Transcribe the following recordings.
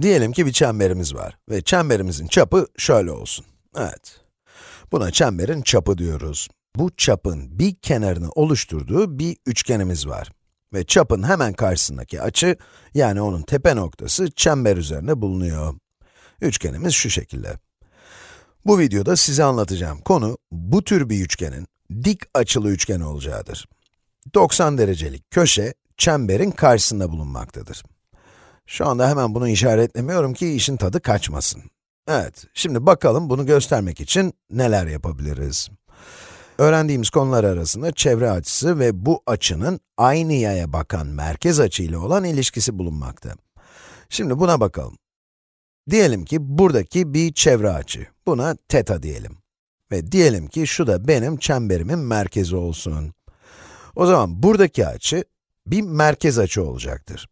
Diyelim ki bir çemberimiz var ve çemberimizin çapı şöyle olsun. Evet. Buna çemberin çapı diyoruz. Bu çapın bir kenarını oluşturduğu bir üçgenimiz var. Ve çapın hemen karşısındaki açı, yani onun tepe noktası çember üzerinde bulunuyor. Üçgenimiz şu şekilde. Bu videoda size anlatacağım konu, bu tür bir üçgenin dik açılı üçgen olacağıdır. 90 derecelik köşe, çemberin karşısında bulunmaktadır. Şu anda hemen bunu işaretlemiyorum ki işin tadı kaçmasın. Evet, şimdi bakalım bunu göstermek için neler yapabiliriz. Öğrendiğimiz konular arasında çevre açısı ve bu açının aynı yaya bakan merkez açı ile olan ilişkisi bulunmakta. Şimdi buna bakalım. Diyelim ki buradaki bir çevre açı. Buna teta diyelim. Ve diyelim ki şu da benim çemberimin merkezi olsun. O zaman buradaki açı bir merkez açı olacaktır.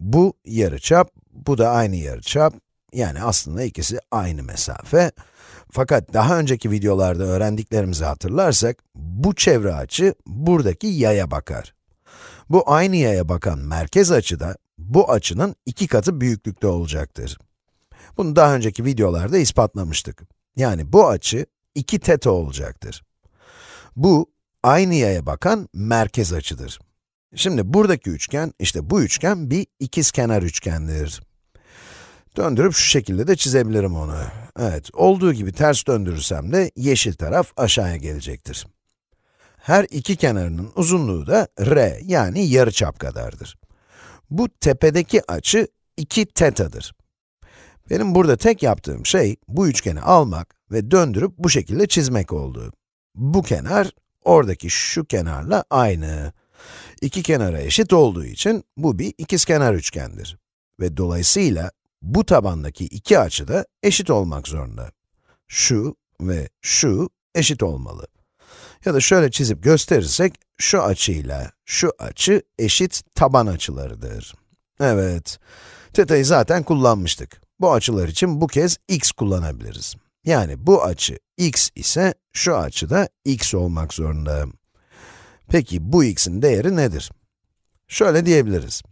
Bu yarıçap, bu da aynı yarıçap. Yani aslında ikisi aynı mesafe. Fakat daha önceki videolarda öğrendiklerimizi hatırlarsak, bu çevre açı buradaki yaya bakar. Bu aynı yaya bakan merkez açı da bu açının iki katı büyüklükte olacaktır. Bunu daha önceki videolarda ispatlamıştık. Yani bu açı 2 teta olacaktır. Bu, aynı yaya bakan merkez açıdır. Şimdi buradaki üçgen, işte bu üçgen bir ikizkenar üçgendir. Döndürüp şu şekilde de çizebilirim onu. Evet, olduğu gibi ters döndürürsem de yeşil taraf aşağıya gelecektir. Her iki kenarının uzunluğu da r yani yarıçap kadardır. Bu tepedeki açı 2 tetadır. Benim burada tek yaptığım şey, bu üçgeni almak ve döndürüp bu şekilde çizmek oldu. Bu kenar, oradaki şu kenarla aynı. İki kenara eşit olduğu için, bu bir ikizkenar üçgendir. Ve dolayısıyla, bu tabandaki iki açı da eşit olmak zorunda. Şu ve şu eşit olmalı. Ya da şöyle çizip gösterirsek, şu açıyla şu açı eşit taban açılarıdır. Evet, teta'yı zaten kullanmıştık. Bu açılar için bu kez x kullanabiliriz. Yani bu açı x ise şu açı da x olmak zorunda. Peki bu x'in değeri nedir? Şöyle diyebiliriz.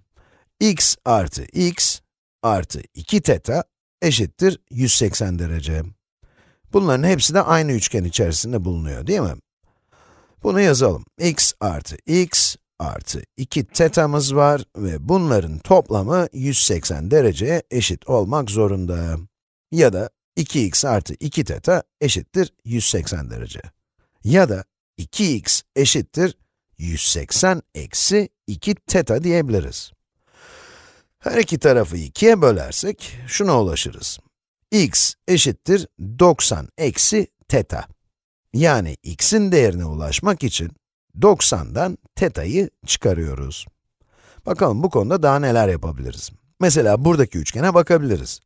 x artı x artı 2 teta eşittir 180 derece. Bunların hepsi de aynı üçgen içerisinde bulunuyor değil mi? Bunu yazalım. x artı x artı 2 tetamız var ve bunların toplamı 180 dereceye eşit olmak zorunda. Ya da 2x artı 2 teta eşittir 180 derece. Ya da 2x eşittir 180 eksi 2 teta diyebiliriz. Her iki tarafı 2'ye bölersek şuna ulaşırız. x eşittir 90 eksi teta. Yani x'in değerine ulaşmak için 90'dan teta'yı çıkarıyoruz. Bakalım bu konuda daha neler yapabiliriz. Mesela buradaki üçgene bakabiliriz.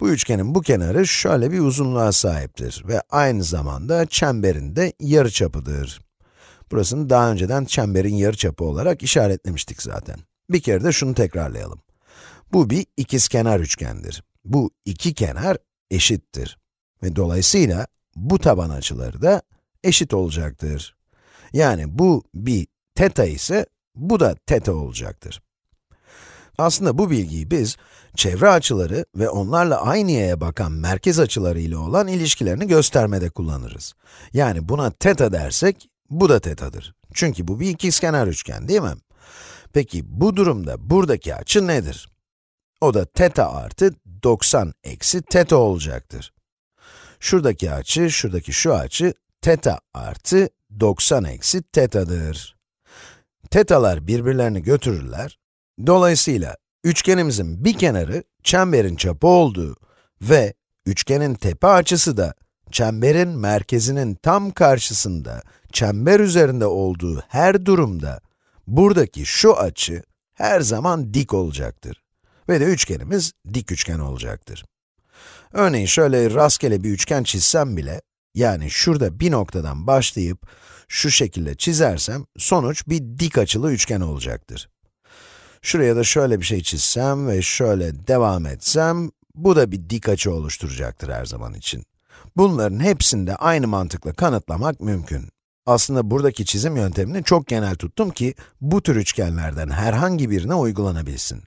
Bu üçgenin bu kenarı şöyle bir uzunluğa sahiptir ve aynı zamanda çemberin de yarıçapıdır. Burasını daha önceden çemberin yarıçapı olarak işaretlemiştik zaten. Bir kere de şunu tekrarlayalım. Bu bir ikizkenar üçgendir. Bu iki kenar eşittir. Ve dolayısıyla bu taban açıları da eşit olacaktır. Yani bu bir teta ise, bu da teta olacaktır. Aslında bu bilgiyi biz, çevre açıları ve onlarla aynı yere bakan merkez açıları ile olan ilişkilerini göstermede kullanırız. Yani buna teta dersek, bu da tetadır. Çünkü bu bir ikizkenar üçgen değil mi? Peki bu durumda buradaki açı nedir? O da teta artı 90 eksi teta olacaktır. Şuradaki açı, şuradaki şu açı, teta artı 90 eksi teta'dır. Tetalar birbirlerini götürürler. Dolayısıyla üçgenimizin bir kenarı çemberin çapı olduğu ve üçgenin tepe açısı da çemberin merkezinin tam karşısında çember üzerinde olduğu her durumda buradaki şu açı her zaman dik olacaktır. Ve de üçgenimiz dik üçgen olacaktır. Örneğin şöyle rastgele bir üçgen çizsem bile, yani şurada bir noktadan başlayıp şu şekilde çizersem, sonuç bir dik açılı üçgen olacaktır. Şuraya da şöyle bir şey çizsem ve şöyle devam etsem, bu da bir dik açı oluşturacaktır her zaman için. Bunların hepsini de aynı mantıkla kanıtlamak mümkün. Aslında buradaki çizim yöntemini çok genel tuttum ki, bu tür üçgenlerden herhangi birine uygulanabilsin.